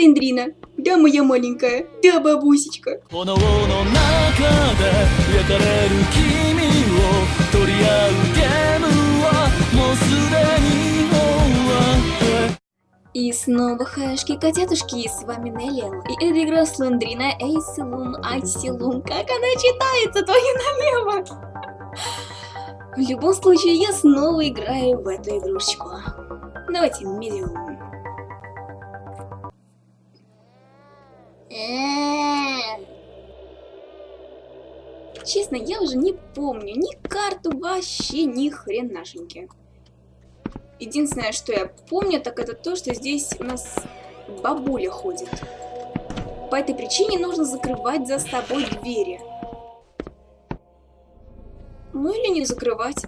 Слиндрина. Да, моя маленькая. Да, бабусечка. И снова хаешки-котятушки, с вами Неллиэл, и это игра Слендрина. Эйсилун Айсилун, как она читается, твою налево! В любом случае, я снова играю в эту игрушечку. Давайте медиум. Честно, я уже не помню ни карту вообще, ни хренашеньки. Единственное, что я помню, так это то, что здесь у нас бабуля ходит. По этой причине нужно закрывать за собой двери. Ну или не закрывать.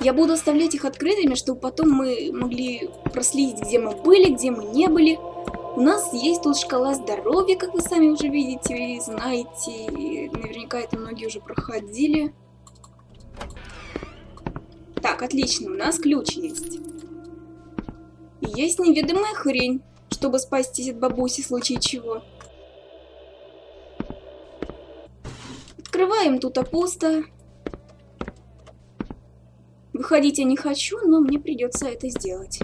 Я буду оставлять их открытыми, чтобы потом мы могли проследить, где мы были, где мы не были. У нас есть тут шкала здоровья, как вы сами уже видите и знаете. Наверняка это многие уже проходили. Так, отлично, у нас ключ есть. Есть неведомая хрень, чтобы спастись от бабуси в случае чего. Открываем тут пусто. Выходить я не хочу, но мне придется это сделать.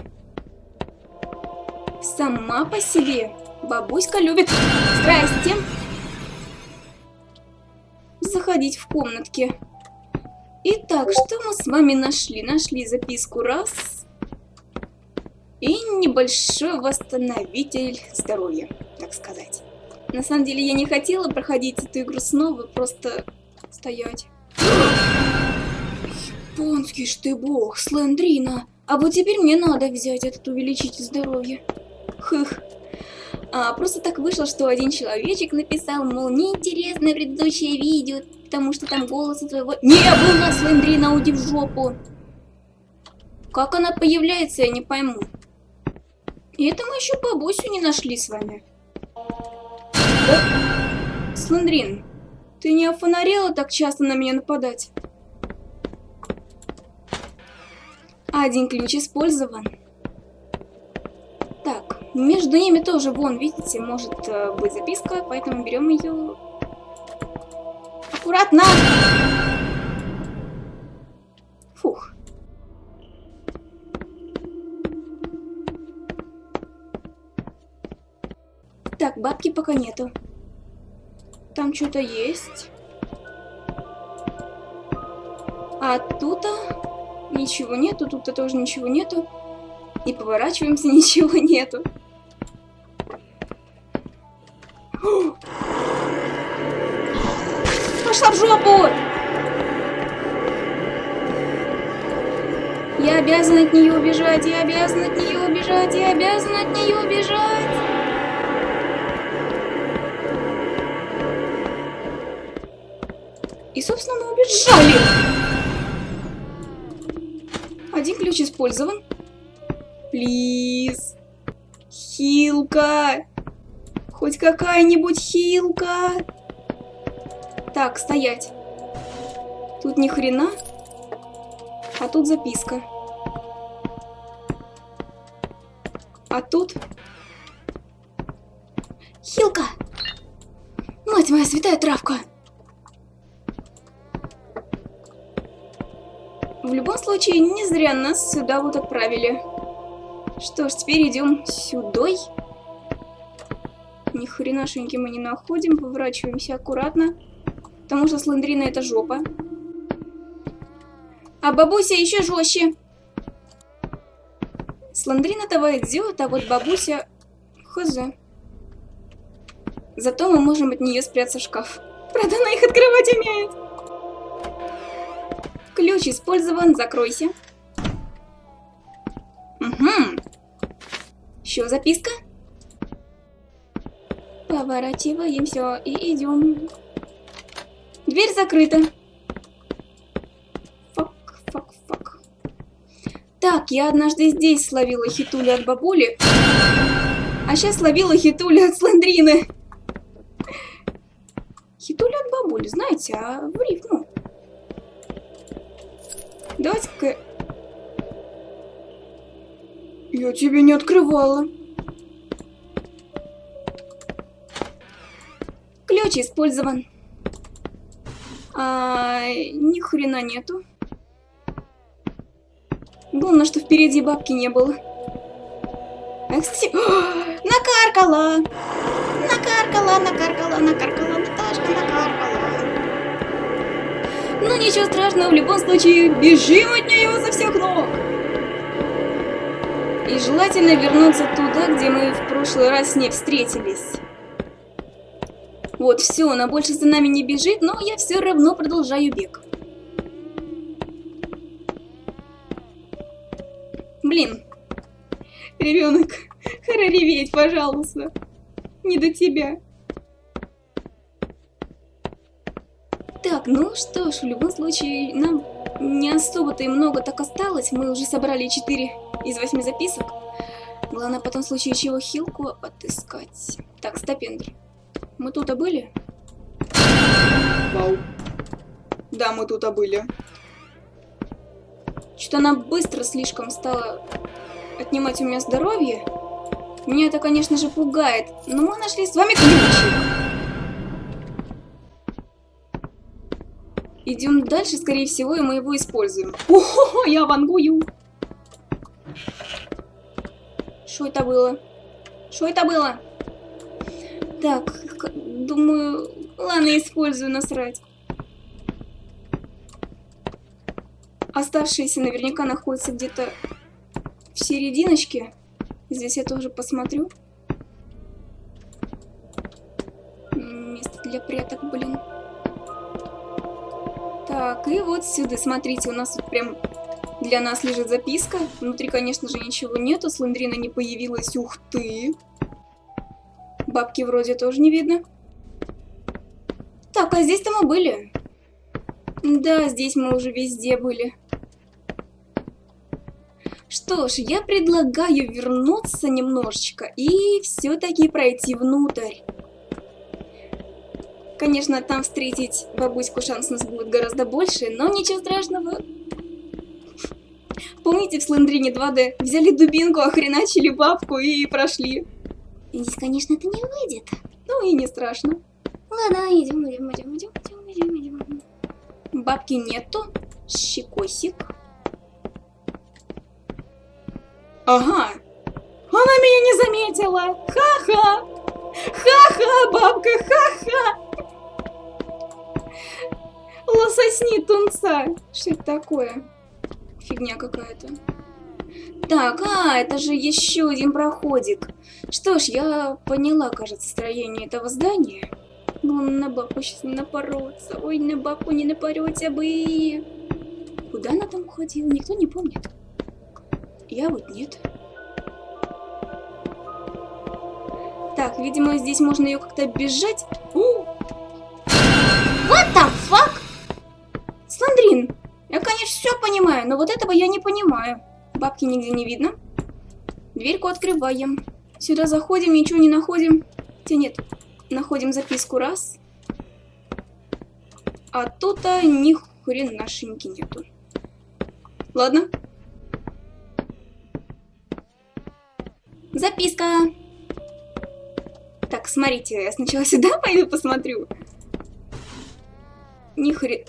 Сама по себе бабуська любит здрасте заходить в комнатки. Итак, что мы с вами нашли? Нашли записку раз и небольшой восстановитель здоровья, так сказать. На самом деле я не хотела проходить эту игру снова, просто стоять. Японский ж ты бог, Слендрина. А вот теперь мне надо взять этот увеличитель здоровья. Хых. А, просто так вышло, что один человечек написал, мол, неинтересное предыдущее видео, потому что там голоса твоего... Не было Слендрина, уйди в жопу! Как она появляется, я не пойму. И это мы еще бабусю не нашли с вами. О! Слендрин, ты не офонарела так часто на меня нападать? Один ключ использован. Между ними тоже, вон, видите, может э, быть записка, поэтому берем ее аккуратно. Фух. Так, бабки пока нету. Там что-то есть. А тут -то ничего нету, тут-то тоже ничего нету. И поворачиваемся, ничего нету. Пошла в жопу! Я обязан от нее убежать, я обязан от нее убежать, я обязан от нее убежать. И, собственно, мы убежали. Один ключ использован. Плиз. Хилка. Хоть какая-нибудь хилка. Так, стоять. Тут ни хрена. А тут записка. А тут... Хилка! Мать моя святая травка! В любом случае, не зря нас сюда вот отправили. Что ж, теперь идем сюдой. Ни хренашеньки мы не находим, поворачиваемся аккуратно. Потому что Слендрина это жопа. А бабуся еще жестче. Слендрина того идет, а вот бабуся... Хз. Зато мы можем от нее спрятаться в шкаф. Правда, она их открывать умеет. Ключ использован, закройся. Угу. Еще записка. Поворачиваемся и идем. Дверь закрыта. Фак, фак, фак. Так, я однажды здесь словила хитули от бабули. А сейчас словила хитули от сландрины. Хитули от бабули, знаете, а в рифму. Ну. Давайте-ка... Я тебе не открывала. Ключ использован. Ни хрена нету. Главное, что впереди бабки не было. А, кстати, накаркала! Накаркала, накаркала, накаркала, Наташка, накаркала. Ну ничего страшного, в любом случае, бежим от нее со всех ног. И желательно вернуться туда, где мы в прошлый раз с ней встретились. Вот, все, она больше за нами не бежит, но я все равно продолжаю бег. Блин. Ребенок, реветь, пожалуйста. Не до тебя. Так, ну что ж, в любом случае, нам не особо-то и много так осталось. Мы уже собрали 4 из 8 записок. Главное потом в случае чего хилку отыскать. Так, стопендр. Мы тут были? Вау. Да, мы тут были. Что-то она быстро слишком стала отнимать у меня здоровье. Меня это, конечно же, пугает. Но мы нашли с вами ключик. Идем дальше, скорее всего, и мы его используем. Ого, я вангую. Что это было? Что это было? Так, думаю, ладно, использую насрать. Оставшиеся наверняка находятся где-то в серединочке. Здесь я тоже посмотрю. Место для пряток, блин. Так, и вот сюда, смотрите, у нас тут прям для нас лежит записка. Внутри, конечно же, ничего нету, Сландрина не появилась, ух ты. Бабки вроде тоже не видно. Так, а здесь-то мы были. Да, здесь мы уже везде были. Что ж, я предлагаю вернуться немножечко и все-таки пройти внутрь. Конечно, там встретить бабуську шанс у нас будет гораздо больше, но ничего страшного. Помните, в Слендрине 2D взяли дубинку, охреначили бабку и прошли. Здесь, конечно, это не выйдет. Ну и не страшно. Ладно, идем, идем, идем, идем, идем, идем, идем. Бабки нету. Щекосик. Ага. Она меня не заметила. Ха-ха. Ха-ха, бабка, ха-ха. Лососни тунца. Что это такое? Фигня какая-то. Так, а, это же еще один проходик. Что ж, я поняла, кажется, строение этого здания. Ну, на бабку сейчас не напороться. Ой, на бабку не напороться бы. Куда она там уходила, никто не помнит. Я вот нет. Так, видимо, здесь можно ее как-то оббежать. What the fuck? Сандрин, я, конечно, все понимаю, но вот этого я не понимаю. Бабки нигде не видно. Дверьку открываем. Сюда заходим, ничего не находим. Хотя нет, находим записку раз. А тут-то ни хренашеньки нету. Ладно. Записка. Так, смотрите, я сначала сюда пойду посмотрю. Ни хрен...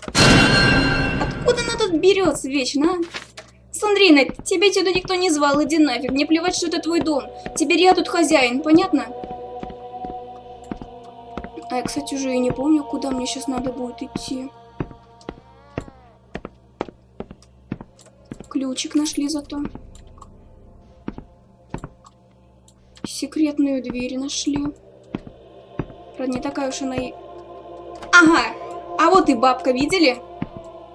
Откуда она тут берется вечно, а? Сандрина, тебя никто не звал, иди нафиг. Мне плевать, что это твой дом. Теперь я тут хозяин, понятно? А я, кстати, уже и не помню, куда мне сейчас надо будет идти. Ключик нашли зато. Секретную дверь нашли. Правда, не такая уж она и... Ага! А вот и бабка, видели?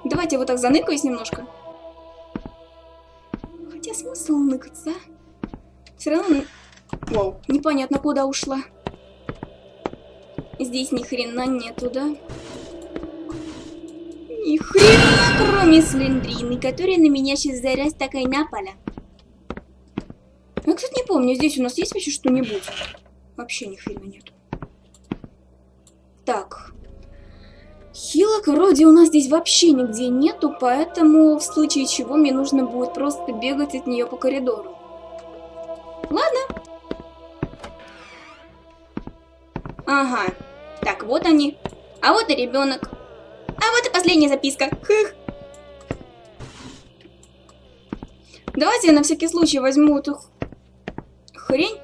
Давайте вот так заныкаюсь немножко. Хотя смысл ныкаться, а? Все равно... Вау, непонятно, куда ушла. Здесь ни хрена нету, да? Ни хрена, кроме слендрины, которая на меня сейчас зараз такая напала. Я, кстати, не помню, здесь у нас есть вообще что-нибудь? Вообще ни хрена нет. Так. Хилок вроде у нас здесь вообще нигде нету, поэтому в случае чего мне нужно будет просто бегать от нее по коридору. Ладно. Ага. Так, вот они. А вот и ребенок. А вот и последняя записка. Хых. Давайте я на всякий случай возьму эту хрень.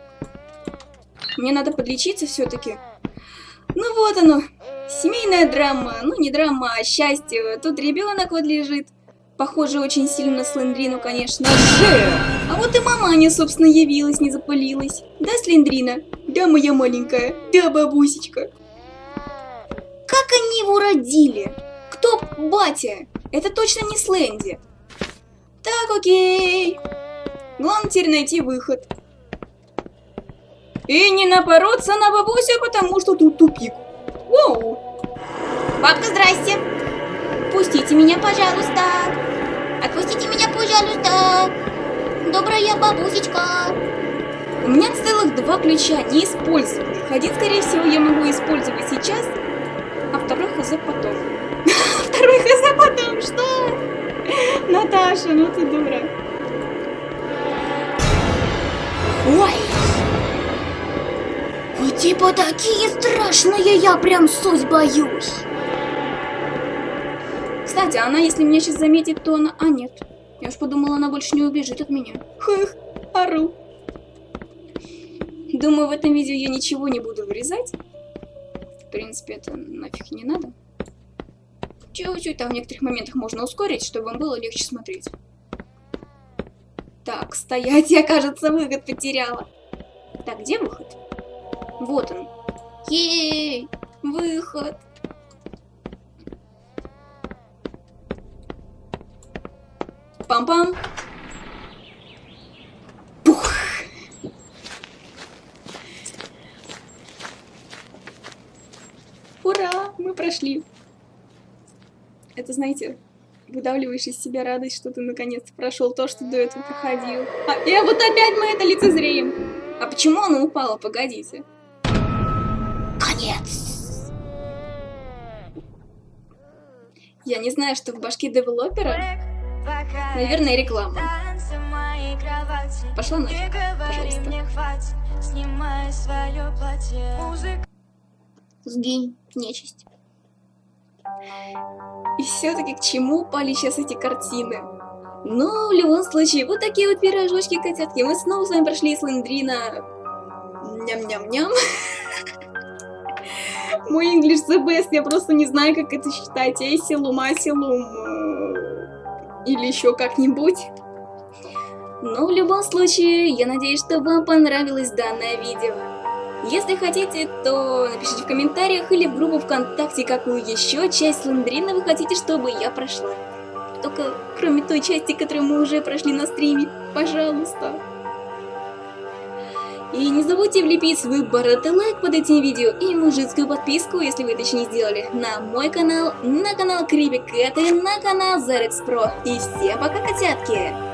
Мне надо подлечиться все-таки. Ну вот оно. Семейная драма. Ну не драма, а счастье. Тут ребенок вот лежит. Похоже очень сильно на Слендрину, конечно. А вот и маманя, собственно, явилась, не запылилась. Да, Слендрина? Да, моя маленькая. Да, бабусечка. Как они его родили? Кто батя? Это точно не Сленди. Так, окей. Главное теперь найти выход. И не напороться на бабусю, потому что тут тупик. Воу. Бабка, здрасте. Пустите меня, пожалуйста. Отпустите меня, пожалуйста. Добрая бабусечка. У меня целых два ключа, не использованных. Один, скорее всего, я могу использовать сейчас, а второй хз потом. Второй хз потом, что? Наташа, ну ты дура. Ой! Вы типа такие страшные, я прям суть боюсь. Кстати, она, если меня сейчас заметит, то она... А, нет. Я уж подумала, она больше не убежит от меня. Хых, ору. Думаю, в этом видео я ничего не буду вырезать. В принципе, это нафиг не надо. Чуть-чуть там в некоторых моментах можно ускорить, чтобы вам было легче смотреть. Так, стоять, я, кажется, выход потеряла. Так, где выход? Вот он. Ей, выход. Пам-пам. Прошли. Это, знаете, выдавливаешь из себя радость, что ты наконец-то прошел то, что до этого проходил. А, и вот опять мы это лицезреем. А почему оно упало? Погодите. Конец. Я не знаю, что в башке девелопера. Наверное, реклама. Пошла нафиг, пожалуйста. Сгинь, нечисть. И все-таки к чему упали сейчас эти картины? Но в любом случае, вот такие вот пирожочки, котятки. Мы снова с вами прошли Слендрина. Ням-ням-ням. Мой English the best, я просто не знаю, как это считать. Эсилум, асилум. Или еще как-нибудь. Но в любом случае, я надеюсь, что вам понравилось данное видео. Если хотите, то напишите в комментариях или в группу ВКонтакте, какую еще часть Сландрина вы хотите, чтобы я прошла. Только кроме той части, которую мы уже прошли на стриме. Пожалуйста. И не забудьте влепить свой бородатый лайк под этим видео и мужицкую подписку, если вы это еще не сделали, на мой канал, на канал Крипи Кэт и на канал Зарекс Про. И всем пока, котятки!